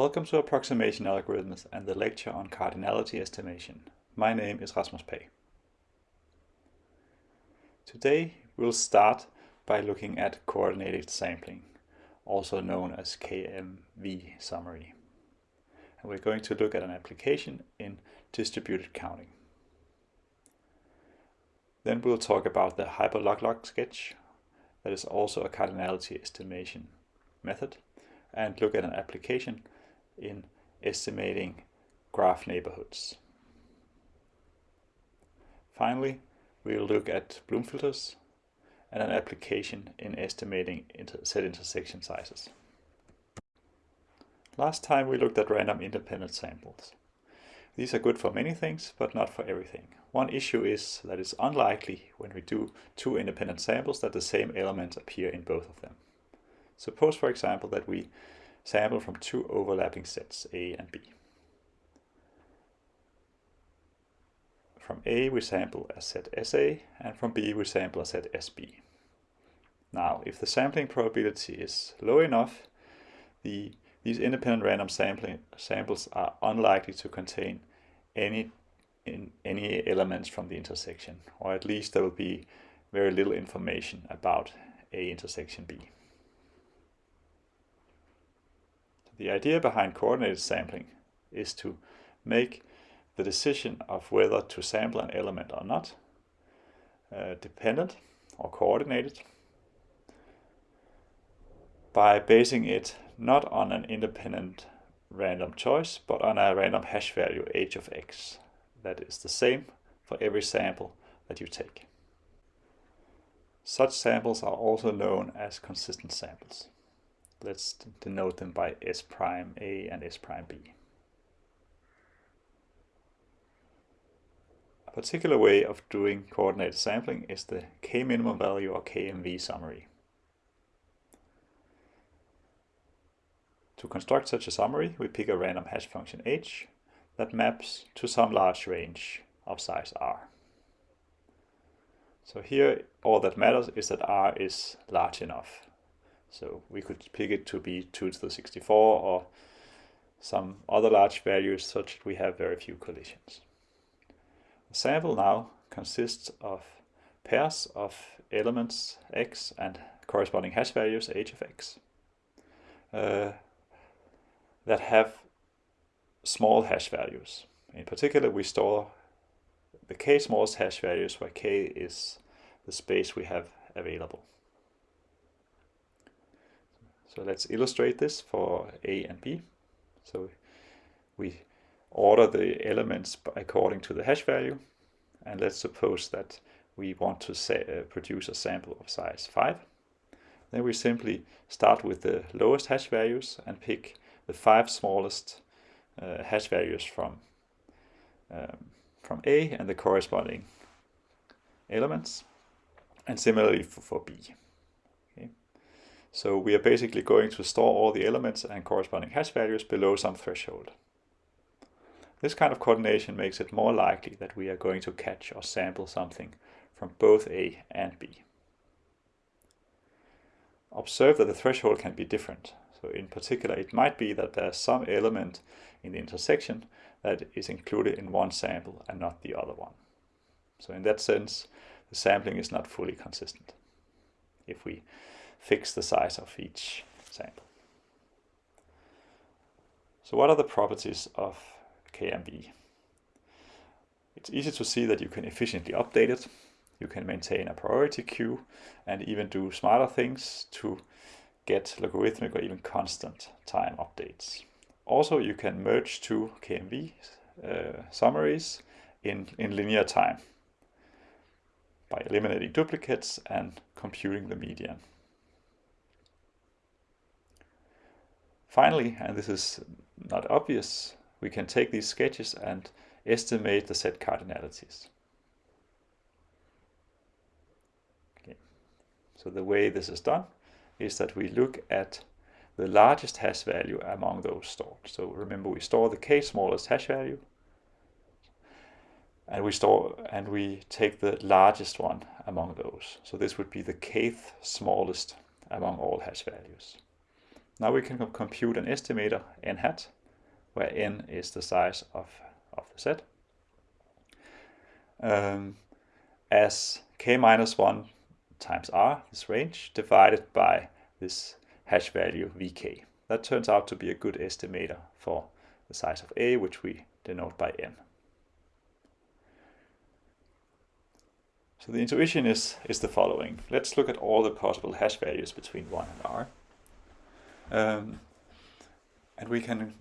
Welcome to Approximation Algorithms and the lecture on cardinality estimation. My name is Rasmus Pagh. Today we'll start by looking at coordinated sampling, also known as KMV summary. And we're going to look at an application in distributed counting. Then we'll talk about the hyperlog sketch, that is also a cardinality estimation method, and look at an application in estimating graph neighborhoods. Finally, we'll look at Bloom filters and an application in estimating inter set intersection sizes. Last time we looked at random independent samples. These are good for many things, but not for everything. One issue is that it's unlikely when we do two independent samples that the same elements appear in both of them. Suppose, for example, that we sample from two overlapping sets, A and B. From A we sample a set SA and from B we sample a set SB. Now, if the sampling probability is low enough, the, these independent random sampling, samples are unlikely to contain any, in, any elements from the intersection, or at least there will be very little information about A intersection B. The idea behind coordinated sampling is to make the decision of whether to sample an element or not uh, dependent or coordinated by basing it not on an independent random choice, but on a random hash value h of x that is the same for every sample that you take. Such samples are also known as consistent samples. Let's denote them by S prime A and S prime B. A particular way of doing coordinated sampling is the k-minimum value or KMV summary. To construct such a summary, we pick a random hash function h that maps to some large range of size r. So here all that matters is that r is large enough. So we could pick it to be 2 to the 64 or some other large values such that we have very few collisions. The sample now consists of pairs of elements x and corresponding hash values h of x uh, that have small hash values. In particular, we store the k smallest hash values where k is the space we have available. So let's illustrate this for A and B. So we order the elements according to the hash value. And let's suppose that we want to say, uh, produce a sample of size 5. Then we simply start with the lowest hash values and pick the five smallest uh, hash values from, um, from A and the corresponding elements. And similarly for, for B. So we are basically going to store all the elements and corresponding hash values below some threshold. This kind of coordination makes it more likely that we are going to catch or sample something from both A and B. Observe that the threshold can be different. So in particular, it might be that there's some element in the intersection that is included in one sample and not the other one. So in that sense, the sampling is not fully consistent. If we fix the size of each sample. So what are the properties of KMV? It's easy to see that you can efficiently update it. You can maintain a priority queue and even do smarter things to get logarithmic or even constant time updates. Also, you can merge two KMV uh, summaries in, in linear time by eliminating duplicates and computing the median. Finally, and this is not obvious, we can take these sketches and estimate the set cardinalities. Okay. So the way this is done is that we look at the largest hash value among those stored. So remember we store the k smallest hash value and we store and we take the largest one among those. So this would be the kth smallest among all hash values. Now we can compute an estimator n hat, where n is the size of, of the set, um, as k minus 1 times r, this range, divided by this hash value vk. That turns out to be a good estimator for the size of A, which we denote by n. So the intuition is, is the following. Let's look at all the possible hash values between 1 and r. Um, and we can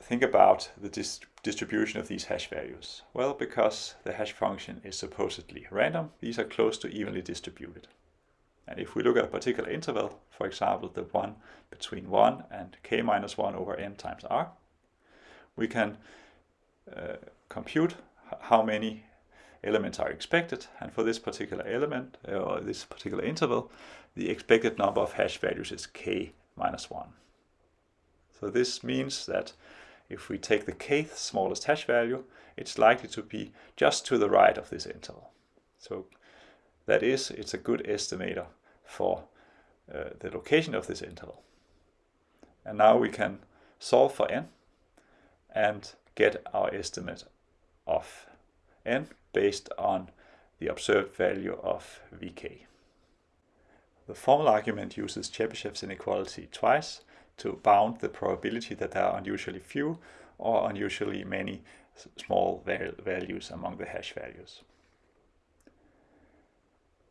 think about the dis distribution of these hash values. Well, because the hash function is supposedly random, these are close to evenly distributed. And if we look at a particular interval, for example, the one between 1 and k minus 1 over n times r, we can uh, compute how many elements are expected. And for this particular element, uh, or this particular interval, the expected number of hash values is k minus 1. So this means that if we take the kth smallest hash value, it's likely to be just to the right of this interval. So that is, it's a good estimator for uh, the location of this interval. And now we can solve for n and get our estimate of n based on the observed value of vk. The formal argument uses Chebyshev's inequality twice to bound the probability that there are unusually few or unusually many small values among the hash values.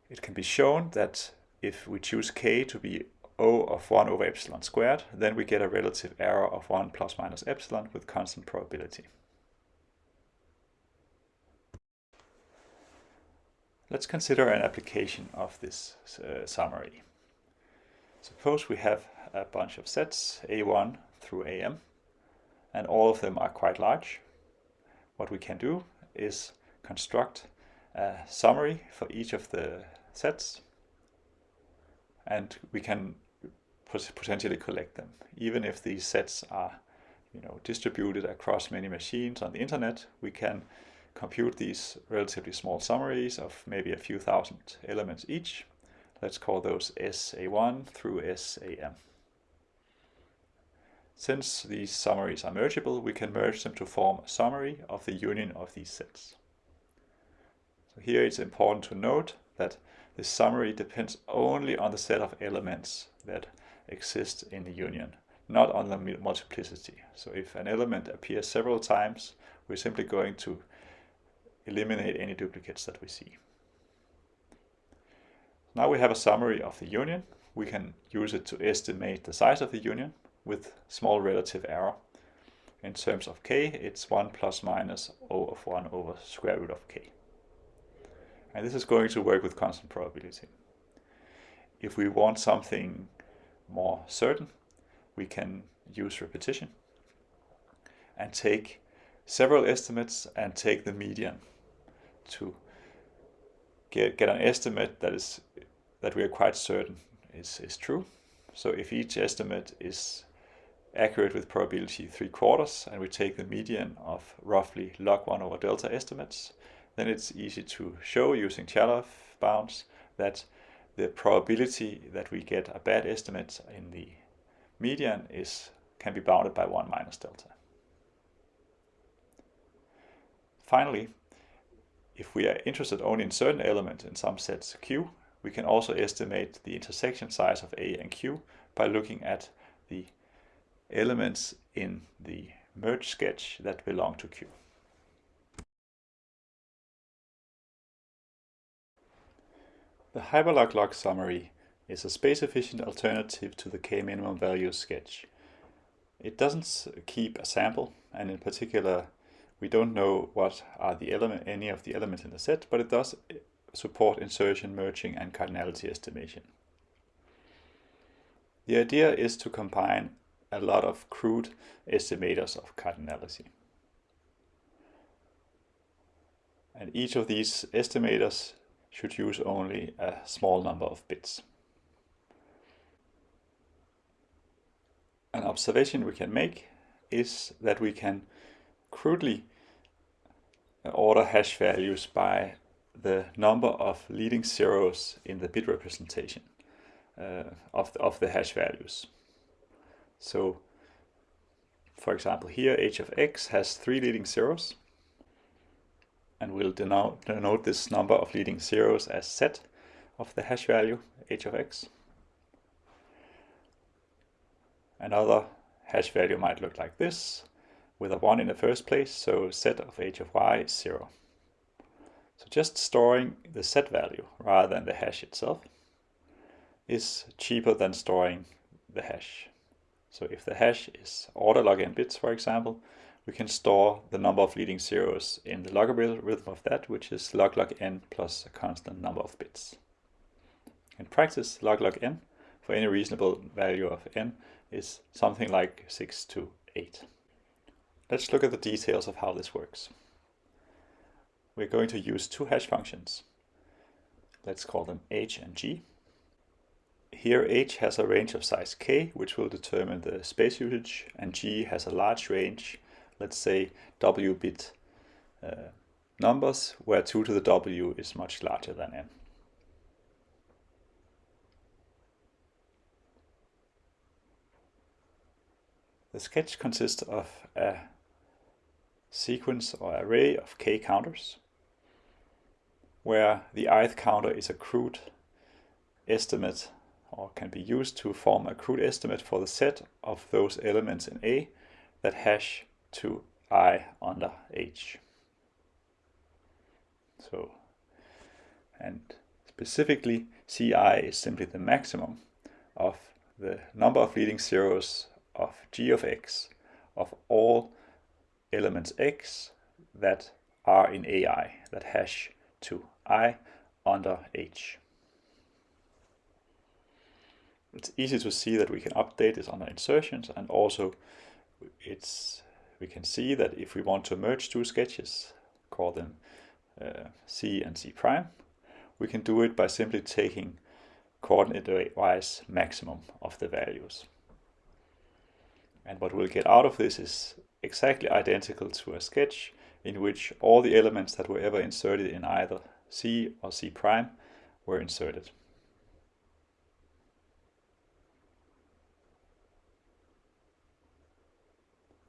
It can be shown that if we choose k to be O of 1 over epsilon squared, then we get a relative error of 1 plus minus epsilon with constant probability. Let's consider an application of this uh, summary. Suppose we have a bunch of sets, A1 through AM, and all of them are quite large. What we can do is construct a summary for each of the sets, and we can potentially collect them. Even if these sets are you know, distributed across many machines on the internet, we can compute these relatively small summaries of maybe a few thousand elements each. Let's call those SA1 through SAM. Since these summaries are mergeable, we can merge them to form a summary of the union of these sets. So here it's important to note that this summary depends only on the set of elements that exist in the union, not on the multiplicity. So if an element appears several times, we're simply going to eliminate any duplicates that we see. Now we have a summary of the union. We can use it to estimate the size of the union with small relative error. In terms of k, it's 1 plus minus O of 1 over square root of k. And this is going to work with constant probability. If we want something more certain, we can use repetition and take several estimates and take the median to get, get an estimate that is that we are quite certain is, is true. So if each estimate is accurate with probability 3 quarters and we take the median of roughly log 1 over delta estimates, then it's easy to show using Chernoff bounds that the probability that we get a bad estimate in the median is can be bounded by 1 minus delta. Finally, if we are interested only in certain elements in some sets Q, we can also estimate the intersection size of A and Q by looking at the elements in the merge sketch that belong to Q. The Hyperlog log summary is a space-efficient alternative to the k-minimum value sketch. It doesn't keep a sample, and in particular, we don't know what are the element, any of the elements in the set, but it does support insertion, merging, and cardinality estimation. The idea is to combine a lot of crude estimators of cardinality. And each of these estimators should use only a small number of bits. An observation we can make is that we can crudely order hash values by the number of leading zeros in the bit representation uh, of, the, of the hash values. So for example here h of x has three leading zeros and we'll denote, denote this number of leading zeros as set of the hash value h of x. Another hash value might look like this with a 1 in the first place, so set of h of y is 0. So just storing the set value rather than the hash itself is cheaper than storing the hash. So if the hash is order log n bits, for example, we can store the number of leading zeros in the logarithm of that, which is log log n plus a constant number of bits. In practice, log log n for any reasonable value of n is something like 6 to 8. Let's look at the details of how this works. We're going to use two hash functions. Let's call them h and g. Here h has a range of size k, which will determine the space usage, and g has a large range let's say w bit uh, numbers where 2 to the w is much larger than n. The sketch consists of a sequence or array of k counters where the ith counter is a crude estimate or can be used to form a crude estimate for the set of those elements in A that hash to i under h. So, and specifically ci is simply the maximum of the number of leading zeros of g of x of all elements x that are in ai, that hash to i under h. It's easy to see that we can update this under insertions and also it's we can see that if we want to merge two sketches, call them uh, C and C prime, we can do it by simply taking coordinate-wise maximum of the values. And what we'll get out of this is exactly identical to a sketch in which all the elements that were ever inserted in either C or C prime were inserted.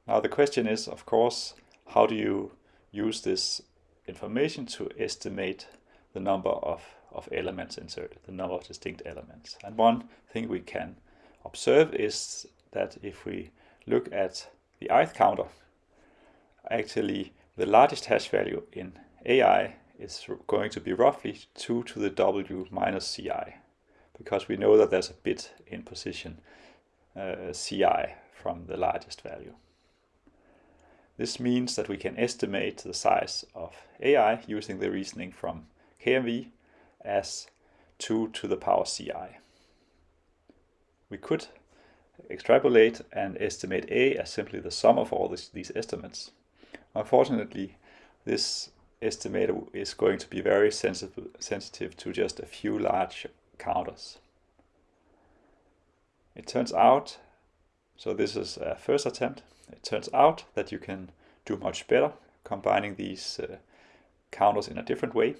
Now the question is, of course, how do you use this information to estimate the number of, of elements inserted, the number of distinct elements. And one thing we can observe is that if we look at the ith counter, actually the largest hash value in AI is going to be roughly 2 to the w minus ci, because we know that there's a bit in position uh, ci from the largest value. This means that we can estimate the size of AI using the reasoning from KMV as 2 to the power ci. We could extrapolate and estimate A as simply the sum of all this, these estimates. Unfortunately, this estimator is going to be very sensitive, sensitive to just a few large counters. It turns out, so this is a first attempt, it turns out that you can do much better combining these uh, counters in a different way.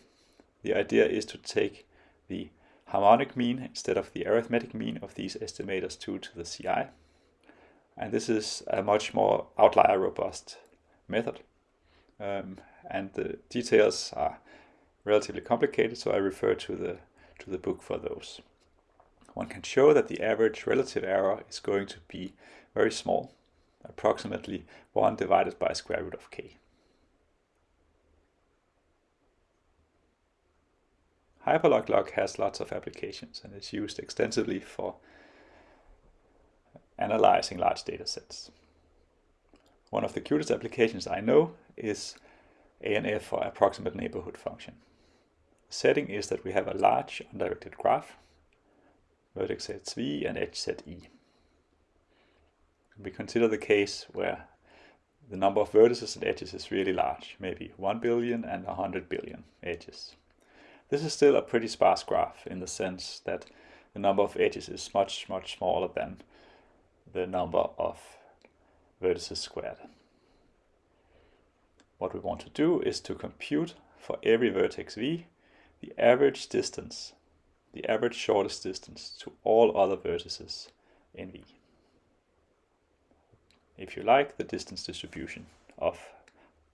The idea is to take the harmonic mean instead of the arithmetic mean of these estimators 2 to the CI. And this is a much more outlier robust method. Um, and the details are relatively complicated, so I refer to the, to the book for those. One can show that the average relative error is going to be very small approximately 1 divided by square root of k. Hyperlog has lots of applications and is used extensively for analyzing large data sets. One of the cutest applications I know is ANF or approximate neighborhood function. The setting is that we have a large undirected graph, vertex sets v and edge set e we consider the case where the number of vertices and edges is really large, maybe 1 billion and 100 billion edges. This is still a pretty sparse graph in the sense that the number of edges is much, much smaller than the number of vertices squared. What we want to do is to compute for every vertex v the average distance, the average shortest distance to all other vertices in v. if you like, the distance distribution of,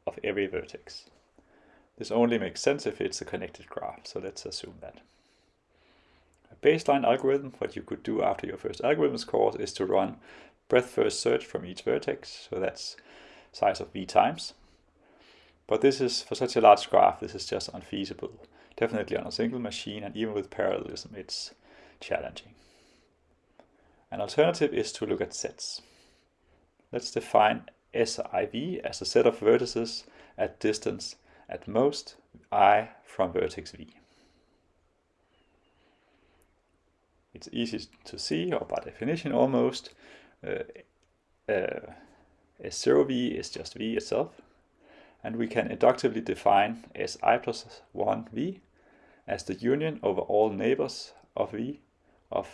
of every vertex. This only makes sense if it's a connected graph, so let's assume that. A baseline algorithm, what you could do after your first algorithms course, is to run breadth first search from each vertex, so that's size of v times. But this is, for such a large graph, this is just unfeasible. Definitely on a single machine, and even with parallelism, it's challenging. An alternative is to look at sets. Let's define SIV as a set of vertices at distance at most i from vertex v. It's easy to see, or by definition almost, uh, uh, S0v is just v itself, and we can inductively define Si plus 1v as the union over all neighbors of v of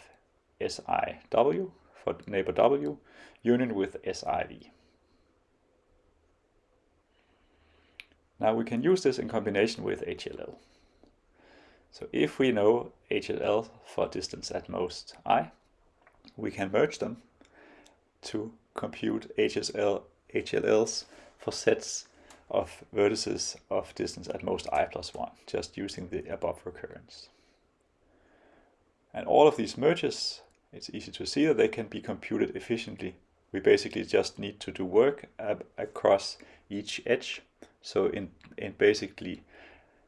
SIW for neighbor w union with SIV. Now we can use this in combination with HLL. So if we know HLL for distance at most i, we can merge them to compute HSL, HLLs for sets of vertices of distance at most i plus 1, just using the above recurrence. And all of these merges, it's easy to see that they can be computed efficiently. We basically just need to do work across each edge so in, in basically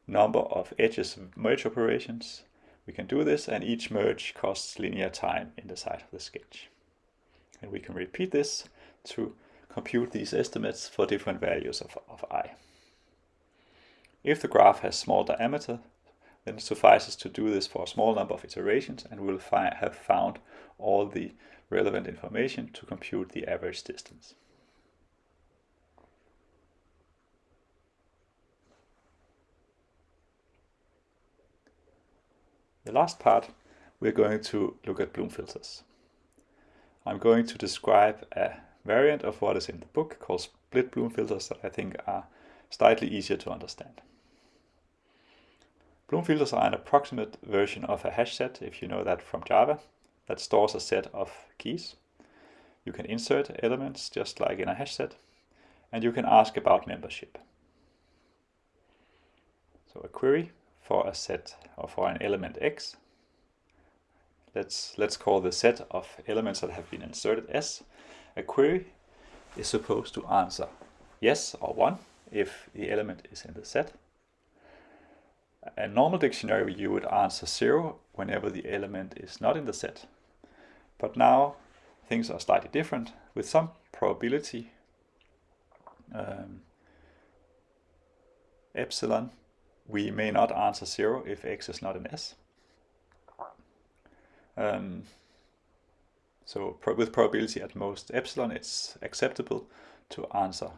number of edges merge operations, we can do this and each merge costs linear time in the side of the sketch. And we can repeat this to compute these estimates for different values of, of i. If the graph has small diameter, then it suffices to do this for a small number of iterations and we'll have found all the relevant information to compute the average distance. The last part, we're going to look at Bloom filters. I'm going to describe a variant of what is in the book called split Bloom filters that I think are slightly easier to understand. Bloom filters are an approximate version of a hash set, if you know that from Java, that stores a set of keys. You can insert elements just like in a hash set, and you can ask about membership. So a query for a set or for an element x. Let's, let's call the set of elements that have been inserted S. A query is supposed to answer yes or 1 if the element is in the set. A normal dictionary you would answer 0 whenever the element is not in the set. But now things are slightly different with some probability um, epsilon we may not answer 0 if x is not an S. Um, so pro with probability at most epsilon, it's acceptable to answer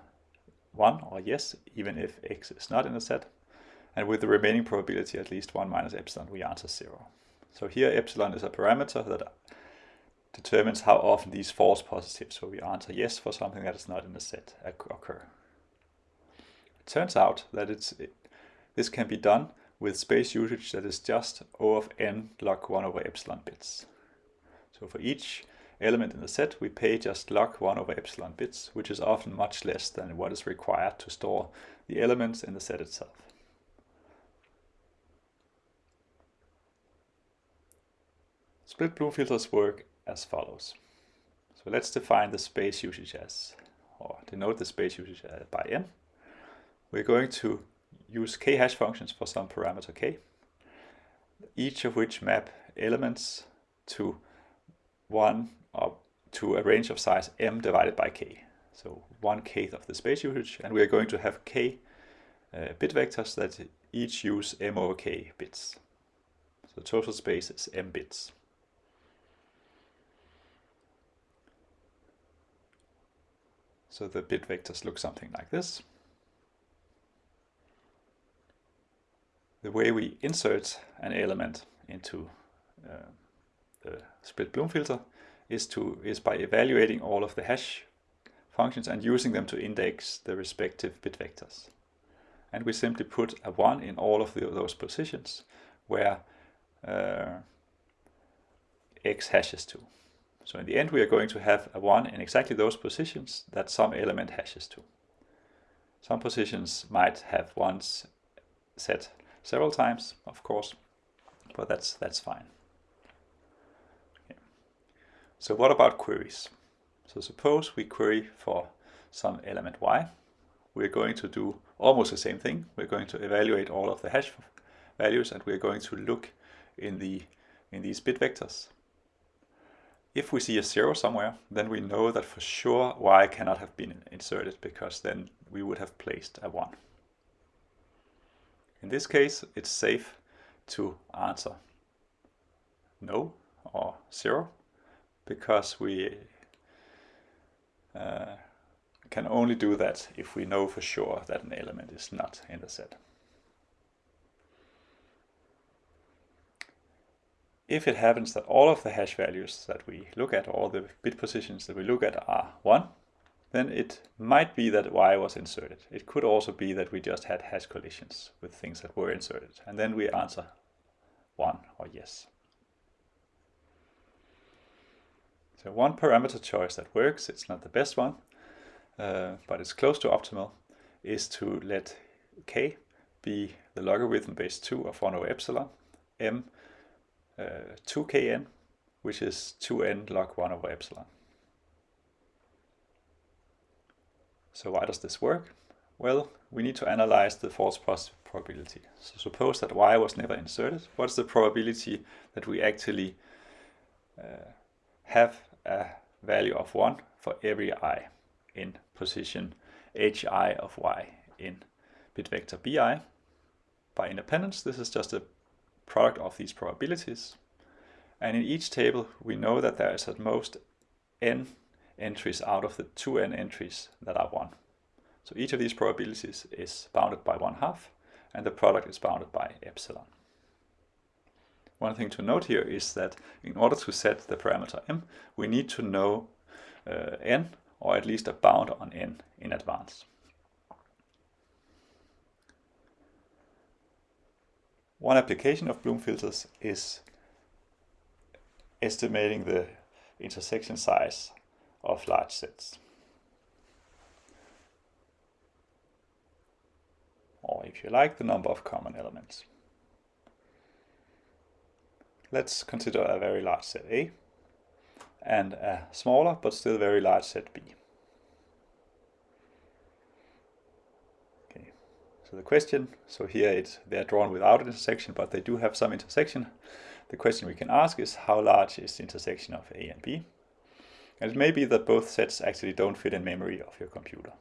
1 or yes, even if x is not in a set. And with the remaining probability at least 1 minus epsilon, we answer 0. So here epsilon is a parameter that determines how often these false positives, so we answer yes for something that is not in the set, occur. It turns out that it's this can be done with space usage that is just O of n log 1 over epsilon bits. So for each element in the set, we pay just log 1 over epsilon bits, which is often much less than what is required to store the elements in the set itself. Split Bloom filters work as follows. So let's define the space usage as, or denote the space usage by n. We're going to use k-hash functions for some parameter k, each of which map elements to one or to a range of size m divided by k. So one kth of the space usage, and we are going to have k uh, bit vectors that each use m over k bits. So total space is m bits. So the bit vectors look something like this. The way we insert an element into uh, the split Bloom filter is to is by evaluating all of the hash functions and using them to index the respective bit vectors. And we simply put a 1 in all of the, those positions where uh, x hashes to. So in the end we are going to have a 1 in exactly those positions that some element hashes to. Some positions might have ones set several times, of course, but that's, that's fine. Okay. So what about queries? So suppose we query for some element y. We're going to do almost the same thing. We're going to evaluate all of the hash values and we're going to look in the in these bit vectors. If we see a zero somewhere, then we know that for sure y cannot have been inserted because then we would have placed a 1. In this case, it's safe to answer no or 0 because we uh, can only do that if we know for sure that an element is not in the set. If it happens that all of the hash values that we look at, all the bit positions that we look at are 1, then it might be that y was inserted. It could also be that we just had hash collisions with things that were inserted. And then we answer 1 or yes. So one parameter choice that works, it's not the best one, uh, but it's close to optimal, is to let k be the logarithm base 2 of 1 over epsilon, m uh, 2kn, which is 2n log 1 over epsilon. So why does this work? Well, we need to analyze the false positive probability. So suppose that y was never inserted. What's the probability that we actually uh, have a value of 1 for every i in position hi of y in bit vector bi. By independence, this is just a product of these probabilities. And in each table, we know that there is at most n entries out of the 2n entries that are 1. So each of these probabilities is bounded by 1 half, and the product is bounded by epsilon. One thing to note here is that in order to set the parameter m, we need to know uh, n, or at least a bound on n in advance. One application of Bloom filters is estimating the intersection size of large sets. Or if you like, the number of common elements. Let's consider a very large set A and a smaller but still very large set B. Okay, so the question, so here it's, they're drawn without intersection, but they do have some intersection. The question we can ask is how large is the intersection of A and B? And it may be that both sets actually don't fit in memory of your computer.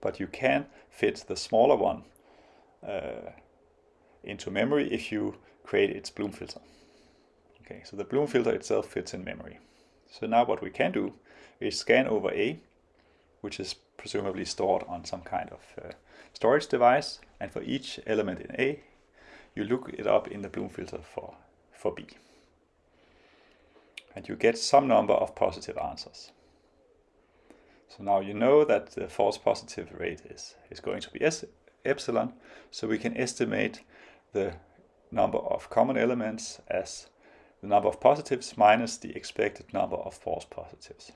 But you can fit the smaller one uh, into memory if you create its Bloom filter. Okay, so the Bloom filter itself fits in memory. So now what we can do is scan over A, which is presumably stored on some kind of uh, storage device. And for each element in A, you look it up in the Bloom filter for, for B. And you get some number of positive answers. So now you know that the false positive rate is, is going to be epsilon, so we can estimate the number of common elements as the number of positives minus the expected number of false positives.